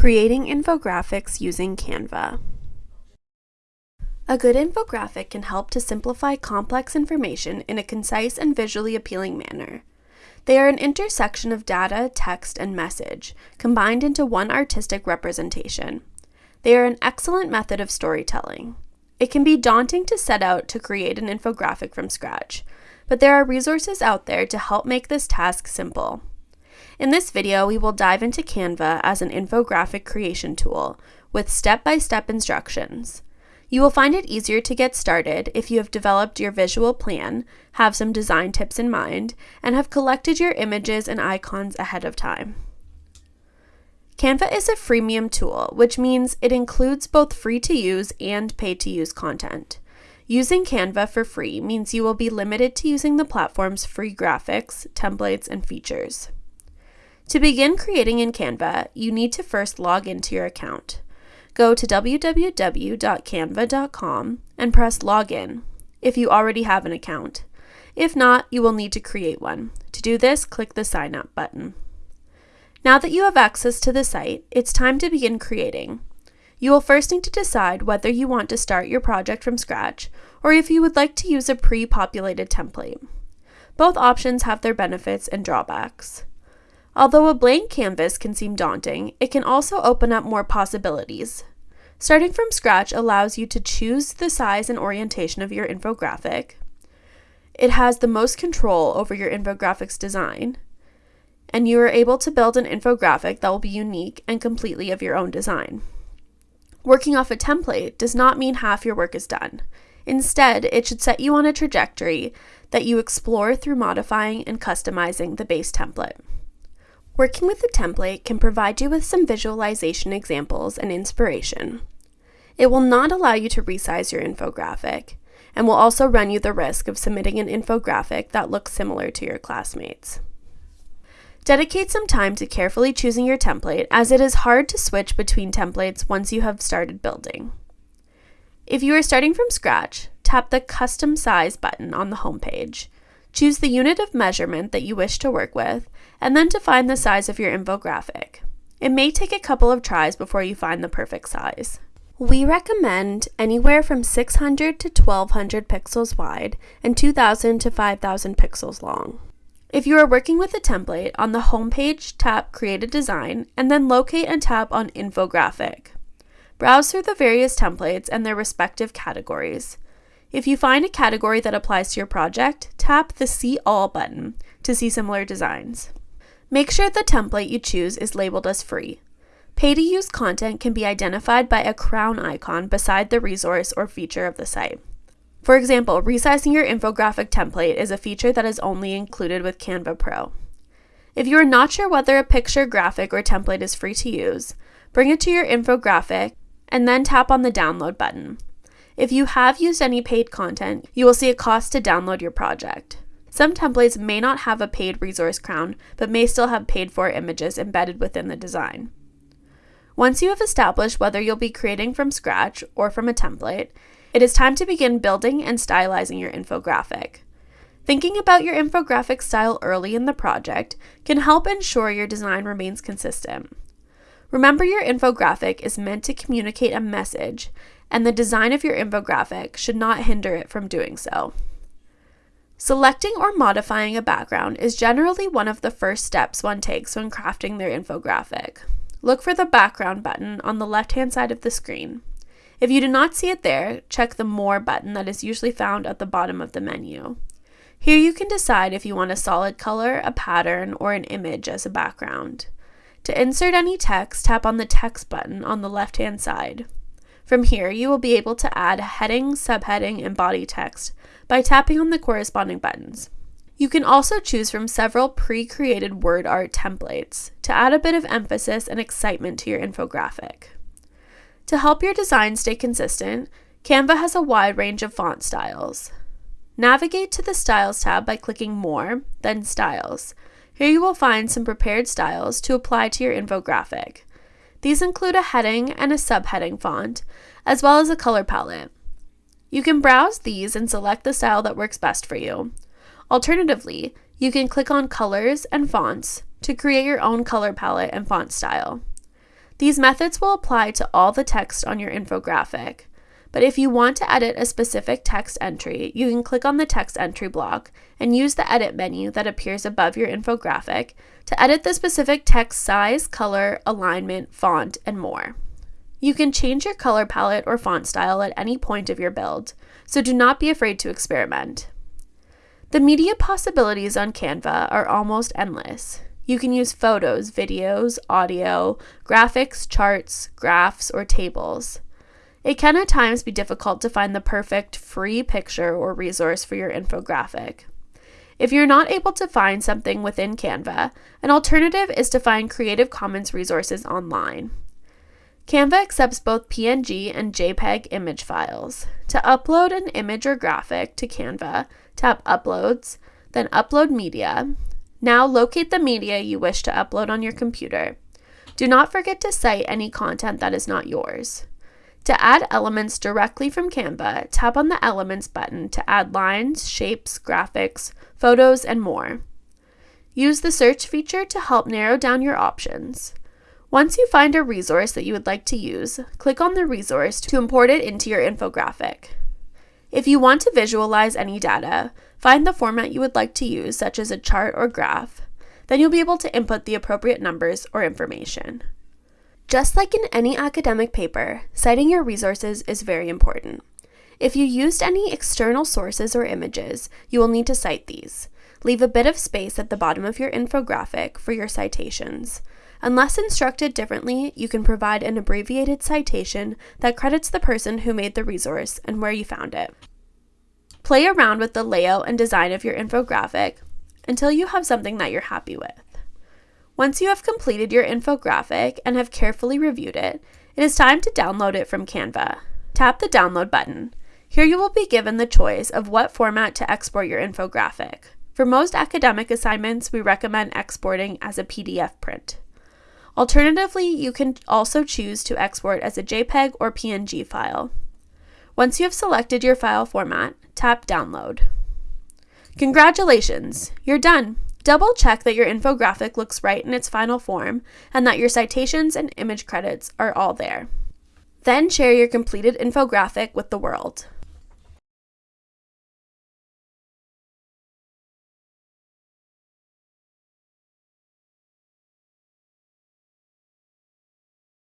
Creating infographics using Canva. A good infographic can help to simplify complex information in a concise and visually appealing manner. They are an intersection of data, text, and message, combined into one artistic representation. They are an excellent method of storytelling. It can be daunting to set out to create an infographic from scratch, but there are resources out there to help make this task simple. In this video, we will dive into Canva as an infographic creation tool with step-by-step -step instructions. You will find it easier to get started if you have developed your visual plan, have some design tips in mind, and have collected your images and icons ahead of time. Canva is a freemium tool, which means it includes both free to use and paid to use content. Using Canva for free means you will be limited to using the platform's free graphics, templates, and features. To begin creating in Canva, you need to first log into your account. Go to www.canva.com and press Login if you already have an account. If not, you will need to create one. To do this, click the Sign Up button. Now that you have access to the site, it's time to begin creating. You will first need to decide whether you want to start your project from scratch or if you would like to use a pre-populated template. Both options have their benefits and drawbacks. Although a blank canvas can seem daunting, it can also open up more possibilities. Starting from scratch allows you to choose the size and orientation of your infographic. It has the most control over your infographics design, and you are able to build an infographic that will be unique and completely of your own design. Working off a template does not mean half your work is done. Instead, it should set you on a trajectory that you explore through modifying and customizing the base template. Working with the template can provide you with some visualization examples and inspiration. It will not allow you to resize your infographic, and will also run you the risk of submitting an infographic that looks similar to your classmates. Dedicate some time to carefully choosing your template as it is hard to switch between templates once you have started building. If you are starting from scratch, tap the Custom Size button on the homepage Choose the unit of measurement that you wish to work with, and then define the size of your infographic. It may take a couple of tries before you find the perfect size. We recommend anywhere from 600 to 1200 pixels wide and 2000 to 5000 pixels long. If you are working with a template, on the home page, tap Create a Design and then locate and tap on Infographic. Browse through the various templates and their respective categories. If you find a category that applies to your project, tap the See All button to see similar designs. Make sure the template you choose is labeled as free. Pay-to-use content can be identified by a crown icon beside the resource or feature of the site. For example, resizing your infographic template is a feature that is only included with Canva Pro. If you are not sure whether a picture, graphic, or template is free to use, bring it to your infographic and then tap on the download button. If you have used any paid content, you will see a cost to download your project. Some templates may not have a paid resource crown, but may still have paid for images embedded within the design. Once you have established whether you'll be creating from scratch or from a template, it is time to begin building and stylizing your infographic. Thinking about your infographic style early in the project can help ensure your design remains consistent. Remember your infographic is meant to communicate a message and the design of your infographic should not hinder it from doing so. Selecting or modifying a background is generally one of the first steps one takes when crafting their infographic. Look for the background button on the left-hand side of the screen. If you do not see it there, check the More button that is usually found at the bottom of the menu. Here you can decide if you want a solid color, a pattern, or an image as a background. To insert any text, tap on the Text button on the left-hand side. From here, you will be able to add heading, subheading, and body text by tapping on the corresponding buttons. You can also choose from several pre-created word art templates to add a bit of emphasis and excitement to your infographic. To help your design stay consistent, Canva has a wide range of font styles. Navigate to the Styles tab by clicking More, then Styles. Here you will find some prepared styles to apply to your infographic. These include a heading and a subheading font, as well as a color palette. You can browse these and select the style that works best for you. Alternatively, you can click on Colors and Fonts to create your own color palette and font style. These methods will apply to all the text on your infographic. But if you want to edit a specific text entry, you can click on the text entry block and use the edit menu that appears above your infographic to edit the specific text size, color, alignment, font, and more. You can change your color palette or font style at any point of your build, so do not be afraid to experiment. The media possibilities on Canva are almost endless. You can use photos, videos, audio, graphics, charts, graphs, or tables. It can at times be difficult to find the perfect free picture or resource for your infographic. If you're not able to find something within Canva, an alternative is to find Creative Commons resources online. Canva accepts both PNG and JPEG image files. To upload an image or graphic to Canva, tap Uploads, then Upload Media. Now locate the media you wish to upload on your computer. Do not forget to cite any content that is not yours. To add elements directly from Canva, tap on the Elements button to add lines, shapes, graphics, photos, and more. Use the search feature to help narrow down your options. Once you find a resource that you would like to use, click on the resource to import it into your infographic. If you want to visualize any data, find the format you would like to use, such as a chart or graph. Then you'll be able to input the appropriate numbers or information. Just like in any academic paper, citing your resources is very important. If you used any external sources or images, you will need to cite these. Leave a bit of space at the bottom of your infographic for your citations. Unless instructed differently, you can provide an abbreviated citation that credits the person who made the resource and where you found it. Play around with the layout and design of your infographic until you have something that you're happy with. Once you have completed your infographic and have carefully reviewed it, it is time to download it from Canva. Tap the Download button. Here you will be given the choice of what format to export your infographic. For most academic assignments, we recommend exporting as a PDF print. Alternatively, you can also choose to export as a JPEG or PNG file. Once you have selected your file format, tap Download. Congratulations! You're done! Double check that your infographic looks right in its final form and that your citations and image credits are all there. Then share your completed infographic with the world.